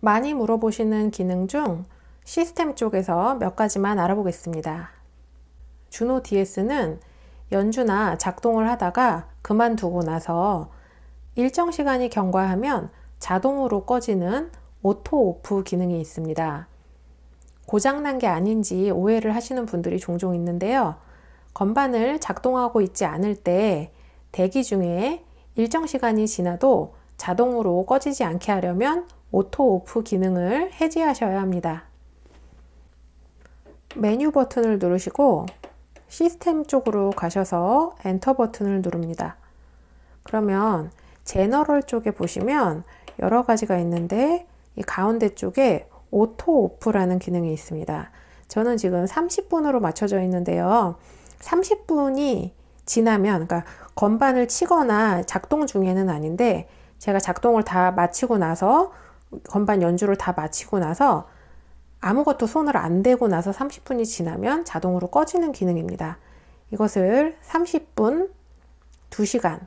많이 물어보시는 기능 중 시스템 쪽에서 몇 가지만 알아보겠습니다. JUNO DS는 연주나 작동을 하다가 그만두고 나서 일정 시간이 경과하면 자동으로 꺼지는 auto off 기능이 있습니다. 고장난 게 아닌지 오해를 하시는 분들이 종종 있는데요. 건반을 작동하고 있지 않을 때 대기 중에 일정 시간이 지나도 자동으로 꺼지지 않게 하려면 auto off 기능을 해제하셔야 합니다. 메뉴 버튼을 누르시고 시스템 쪽으로 가셔서 엔터 버튼을 누릅니다. 그러면 general 쪽에 보시면 여러 가지가 있는데 이 가운데 쪽에 auto off라는 기능이 있습니다. 저는 지금 30분으로 맞춰져 있는데요. 30분이 지나면 그러니까 건반을 치거나 작동 중에는 아닌데 제가 작동을 다 마치고 나서 건반 연주를 다 마치고 나서 아무것도 손을 안 대고 나서 30분이 지나면 자동으로 꺼지는 기능입니다. 이것을 30분, 2시간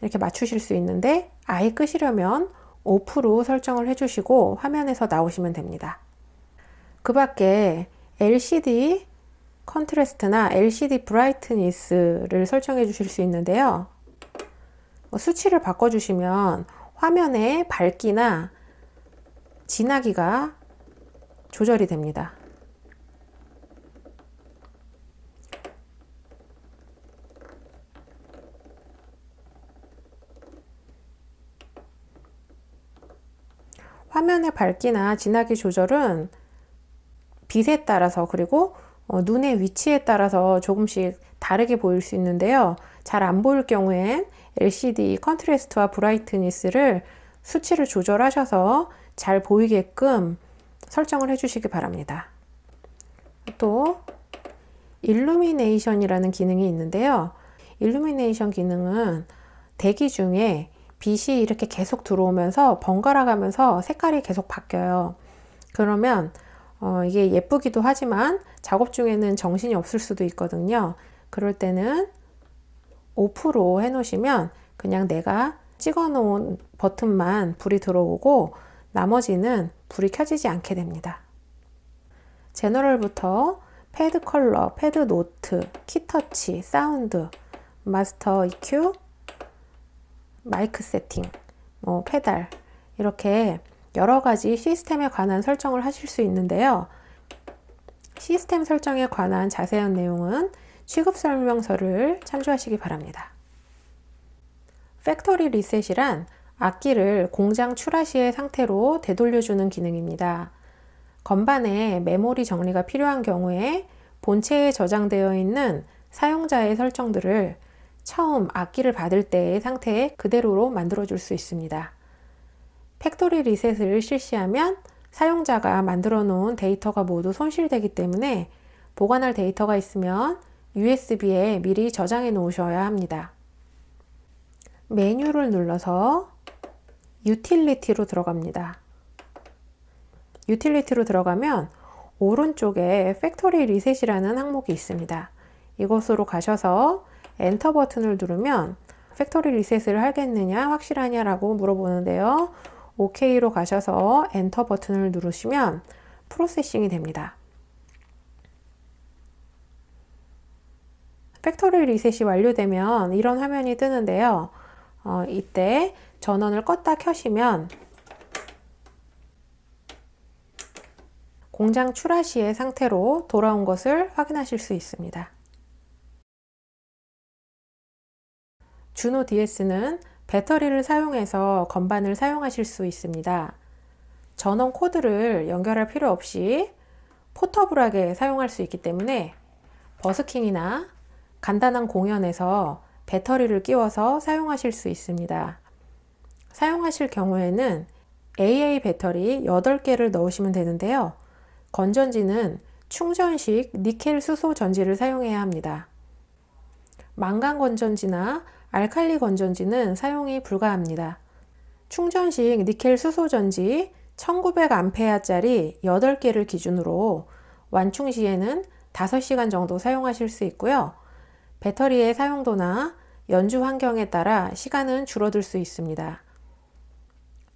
이렇게 맞추실 수 있는데 아예 끄시려면 오프로 설정을 해주시고 화면에서 나오시면 됩니다. 그 밖에 LCD 컨트레스트나 LCD 브라이트니스를 설정해 주실 수 있는데요. 뭐 수치를 바꿔주시면 화면의 밝기나 진하기가 조절이 됩니다. 화면의 밝기나 진하기 조절은 빛에 따라서 그리고 어, 눈의 위치에 따라서 조금씩 다르게 보일 수 있는데요. 잘 안 보일 경우엔 LCD 컨트레스트와 브라이트니스를 수치를 조절하셔서 잘 보이게끔 설정을 해주시기 바랍니다. 또 illumination이라는 기능이 있는데요. illumination 기능은 대기 중에 빛이 이렇게 계속 들어오면서 번갈아 가면서 색깔이 계속 바뀌어요. 그러면 어, 이게 예쁘기도 하지만 작업 중에는 정신이 없을 수도 있거든요. 그럴 때는 off로 해 놓으시면 그냥 내가 찍어 놓은 버튼만 불이 들어오고 나머지는 불이 켜지지 않게 됩니다. general부터 pad color, pad note, key touch, sound, master EQ, mic setting, 뭐 페달 이렇게 여러 가지 시스템에 관한 설정을 하실 수 있는데요. 시스템 설정에 관한 자세한 내용은 취급 설명서를 참조하시기 바랍니다. factory reset이란 악기를 공장 출하 시의 상태로 되돌려주는 기능입니다. 건반에 메모리 정리가 필요한 경우에 본체에 저장되어 있는 사용자의 설정들을 처음 악기를 받을 때의 상태에 그대로로 만들어 줄 수 있습니다. factory reset을 실시하면 사용자가 만들어 놓은 데이터가 모두 손실되기 때문에 보관할 데이터가 있으면 USB에 미리 저장해 놓으셔야 합니다. 메뉴를 눌러서 utility로 들어갑니다. utility로 들어가면 오른쪽에 factory reset이라는 항목이 있습니다. 이곳으로 가셔서 엔터 버튼을 누르면 factory reset을 하겠느냐 확실하냐 라고 물어보는데요. OK로 가셔서 엔터 버튼을 누르시면 processing이 됩니다. factory reset이 완료되면 이런 화면이 뜨는데요. 어, 이때 전원을 껐다 켜시면 공장 출하 시의 상태로 돌아온 것을 확인하실 수 있습니다. 주노 DS는 배터리를 사용해서 건반을 사용하실 수 있습니다. 전원 코드를 연결할 필요 없이 포터블하게 사용할 수 있기 때문에 버스킹이나 간단한 공연에서 배터리를 끼워서 사용하실 수 있습니다. 사용하실 경우에는 AA 배터리 8개를 넣으시면 되는데요. 건전지는 충전식 니켈 수소 전지를 사용해야 합니다. 망간 건전지나 알칼리 건전지는 사용이 불가합니다. 충전식 니켈 수소 전지 1900A짜리 8개를 기준으로 완충 시에는 5시간 정도 사용하실 수 있고요. 배터리의 사용도나 연주 환경에 따라 시간은 줄어들 수 있습니다.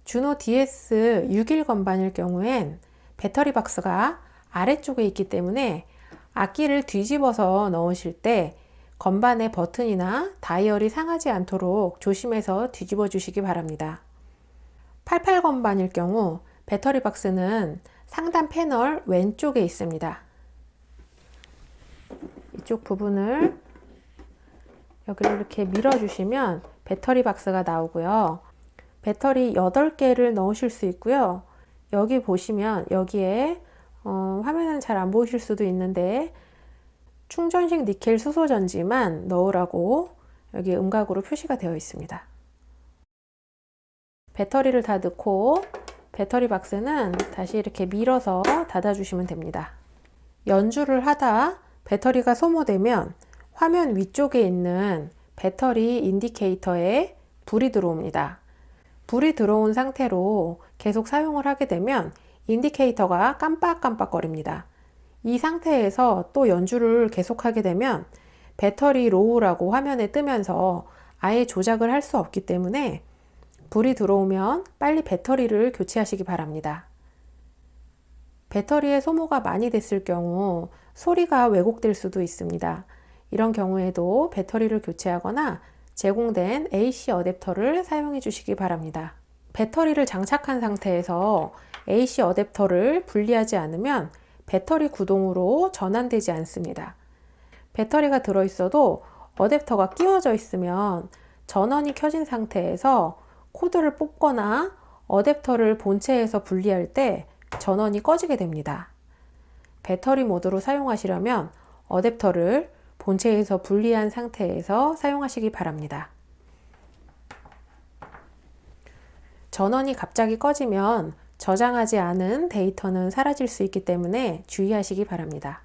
주노 DS 6일 건반일 경우엔 배터리 박스가 아래쪽에 있기 때문에 악기를 뒤집어서 넣으실 때 건반의 버튼이나 다이얼이 상하지 않도록 조심해서 뒤집어 주시기 바랍니다. 88 건반일 경우 배터리 박스는 상단 패널 왼쪽에 있습니다. 이쪽 부분을 여기를 이렇게 밀어주시면 배터리 박스가 나오고요. 배터리 8개를 넣으실 수 있고요. 여기 보시면 여기에 어, 화면은 잘 안 보이실 수도 있는데 충전식 니켈 수소 전지만 넣으라고 여기 음각으로 표시가 되어 있습니다. 배터리를 다 넣고 배터리 박스는 다시 이렇게 밀어서 닫아 주시면 됩니다. 연주를 하다 배터리가 소모되면 화면 위쪽에 있는 battery indicator에 불이 들어옵니다. 불이 들어온 상태로 계속 사용을 하게 되면 indicator가 깜빡깜빡거립니다. 이 상태에서 또 연주를 계속하게 되면 battery low라고 화면에 뜨면서 아예 조작을 할 수 없기 때문에 불이 들어오면 빨리 배터리를 교체하시기 바랍니다. 배터리의 소모가 많이 됐을 경우 소리가 왜곡될 수도 있습니다. 이런 경우에도 배터리를 교체하거나 제공된 AC 어댑터를 사용해 주시기 바랍니다. 배터리를 장착한 상태에서 AC 어댑터를 분리하지 않으면 배터리 구동으로 전환되지 않습니다. 배터리가 들어있어도 어댑터가 끼워져 있으면 전원이 켜진 상태에서 코드를 뽑거나 어댑터를 본체에서 분리할 때 전원이 꺼지게 됩니다. 배터리 모드로 사용하시려면 어댑터를 본체에서 분리한 상태에서 사용하시기 바랍니다. 전원이 갑자기 꺼지면 저장하지 않은 데이터는 사라질 수 있기 때문에 주의하시기 바랍니다.